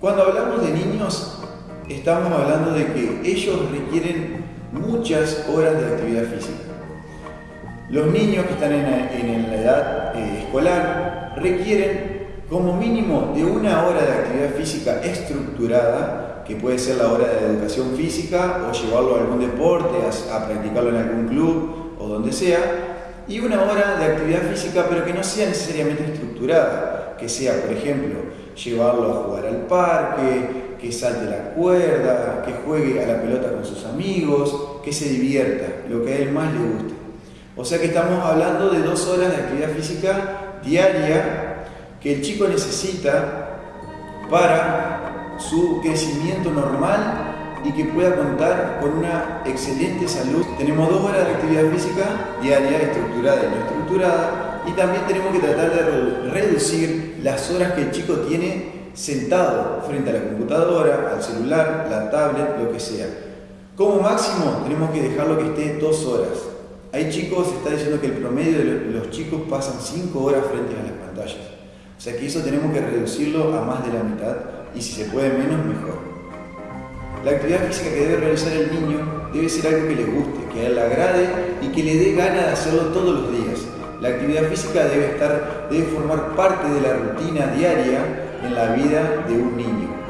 Cuando hablamos de niños, estamos hablando de que ellos requieren muchas horas de actividad física. Los niños que están en la, edad eh, escolar requieren como mínimo de una hora de actividad física estructurada, que puede ser la hora de educación física o llevarlo a algún deporte, a practicarlo en algún club o donde sea, y una hora de actividad física pero que no sea necesariamente estructurada, que sea, por ejemplo, llevarlo a jugar al parque, que salte la cuerda, que juegue a la pelota con sus amigos, que se divierta, lo que a él más le guste. O sea que estamos hablando de dos horas de actividad física diaria que el chico necesita para su crecimiento normal y que pueda contar con una excelente salud. Tenemos dos horas de actividad física diaria, estructurada y no estructurada, y también tenemos que tratar de reducir las horas que el chico tiene sentado frente a la computadora, al celular, la tablet, lo que sea. Como máximo tenemos que dejarlo que esté dos horas. Hay chicos, se está diciendo que el promedio de los chicos pasan cinco horas frente a las pantallas. O sea que eso tenemos que reducirlo a más de la mitad y si se puede menos, mejor. La actividad física que debe realizar el niño debe ser algo que le guste, que a él le agrade y que le dé ganas de hacerlo todos los días. La actividad física debe, estar, debe formar parte de la rutina diaria en la vida de un niño.